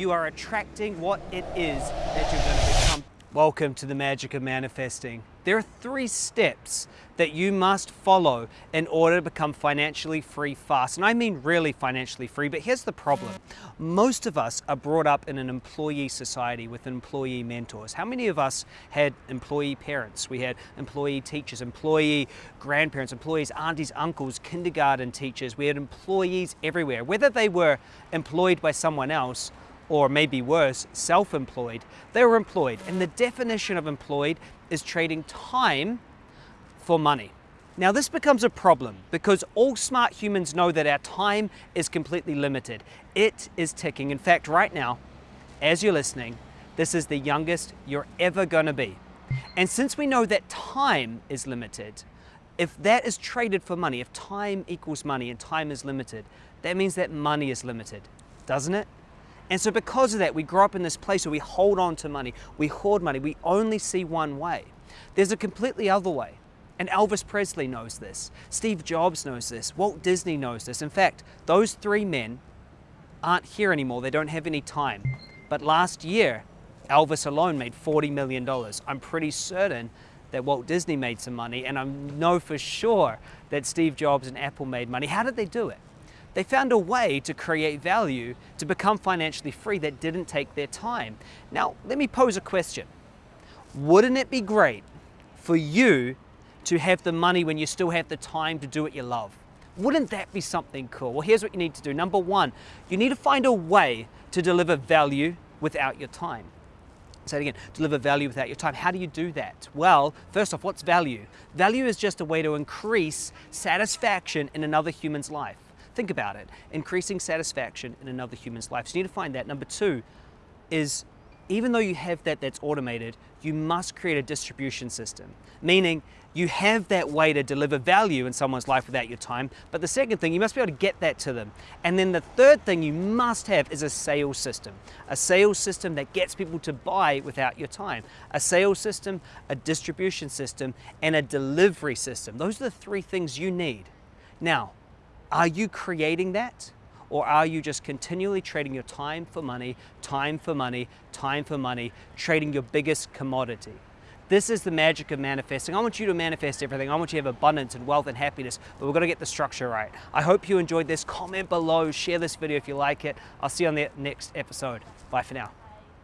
you are attracting what it is that you're going to become. Welcome to the magic of manifesting. There are three steps that you must follow in order to become financially free fast. And I mean really financially free, but here's the problem. Most of us are brought up in an employee society with employee mentors. How many of us had employee parents? We had employee teachers, employee grandparents, employees, aunties, uncles, kindergarten teachers. We had employees everywhere, whether they were employed by someone else or maybe worse, self-employed, they were employed. And the definition of employed is trading time for money. Now this becomes a problem because all smart humans know that our time is completely limited. It is ticking. In fact, right now, as you're listening, this is the youngest you're ever gonna be. And since we know that time is limited, if that is traded for money, if time equals money and time is limited, that means that money is limited, doesn't it? And so because of that, we grow up in this place where we hold on to money, we hoard money, we only see one way. There's a completely other way. And Elvis Presley knows this. Steve Jobs knows this. Walt Disney knows this. In fact, those three men aren't here anymore. They don't have any time. But last year, Elvis alone made $40 million. I'm pretty certain that Walt Disney made some money, and I know for sure that Steve Jobs and Apple made money. How did they do it? They found a way to create value to become financially free that didn't take their time. Now, let me pose a question. Wouldn't it be great for you to have the money when you still have the time to do what you love? Wouldn't that be something cool? Well, here's what you need to do. Number one, you need to find a way to deliver value without your time. Say it again, deliver value without your time. How do you do that? Well, first off, what's value? Value is just a way to increase satisfaction in another human's life. Think about it, increasing satisfaction in another human's life. So you need to find that. Number two is even though you have that that's automated, you must create a distribution system, meaning you have that way to deliver value in someone's life without your time. But the second thing, you must be able to get that to them. And then the third thing you must have is a sales system, a sales system that gets people to buy without your time, a sales system, a distribution system, and a delivery system. Those are the three things you need. Now, are you creating that? Or are you just continually trading your time for money, time for money, time for money, trading your biggest commodity? This is the magic of manifesting. I want you to manifest everything. I want you to have abundance and wealth and happiness, but we've got to get the structure right. I hope you enjoyed this. Comment below, share this video if you like it. I'll see you on the next episode. Bye for now.